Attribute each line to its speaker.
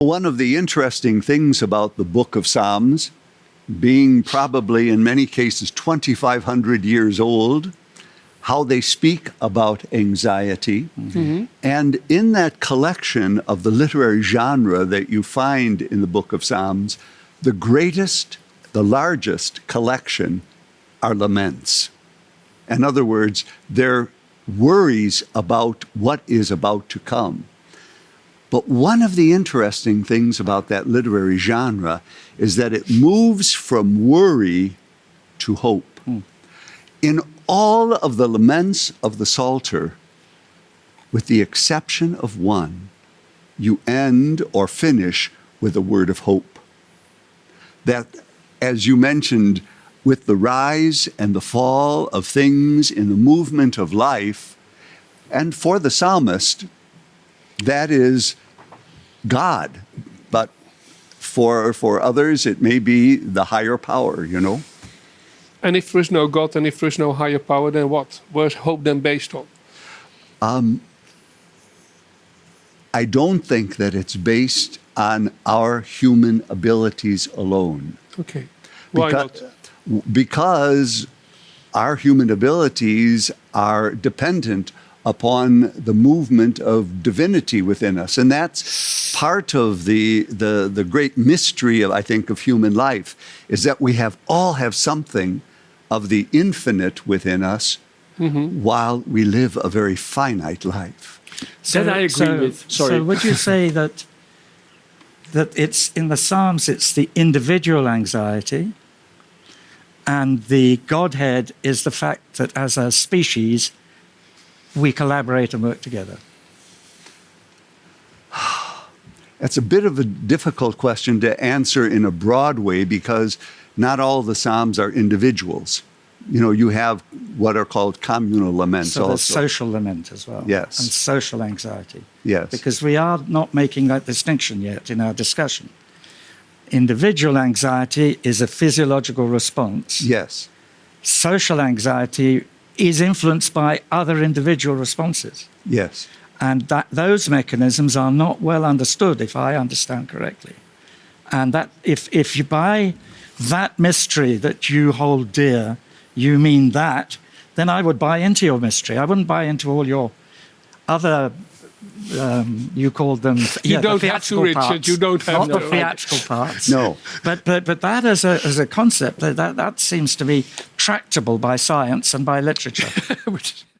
Speaker 1: One of the interesting things about the book of Psalms, being probably in many cases 2,500 years old, how they speak about anxiety. Mm-hmm. And in that collection of the literary genre that you find in the book of Psalms, the greatest, the largest collection are laments. In other words, they're worries about what is about to come. But one of the interesting things about that literary genre is that it moves from worry to hope. Mm. In all of the laments of the Psalter, with the exception of one, you end or finish with a word of hope. That, as you mentioned, with the rise and the fall of things in the movement of life, and for the psalmist, that is God. But for, for others, it may be the higher power, you know?
Speaker 2: And if there is no God and if there is no higher power, then what? Where's hope then based on? Um,
Speaker 1: I don't think that it's based on our human abilities alone.
Speaker 2: Okay. Why
Speaker 1: because, not? Because our human abilities are dependent upon the movement of divinity within us. And that's part of the, the, the great mystery, of, I think, of human life, is that we have all have something of the infinite within us mm -hmm. while we live a very finite life.
Speaker 2: So, that I agree so, with. Sorry.
Speaker 3: So would you say that that it's in the Psalms it's the individual anxiety and the Godhead is the fact that as a species we collaborate and work together?
Speaker 1: That's a bit of a difficult question to answer in a broad way because not all the Psalms are individuals. You know, you have what are called communal laments
Speaker 3: so
Speaker 1: also.
Speaker 3: social lament as well.
Speaker 1: Yes.
Speaker 3: And social anxiety.
Speaker 1: Yes.
Speaker 3: Because we are not making that distinction yet in our discussion. Individual anxiety is a physiological response.
Speaker 1: Yes.
Speaker 3: Social anxiety is influenced by other individual responses.
Speaker 1: Yes.
Speaker 3: And that those mechanisms are not well understood, if I understand correctly. And that if, if you buy that mystery that you hold dear, you mean that, then I would buy into your mystery. I wouldn't buy into all your other um, you called them.
Speaker 2: You yeah, don't
Speaker 3: the
Speaker 2: have to, Richard. You don't have
Speaker 3: not no, the theatrical parts.
Speaker 1: No,
Speaker 3: but but but that as a as a concept that that, that seems to be tractable by science and by literature.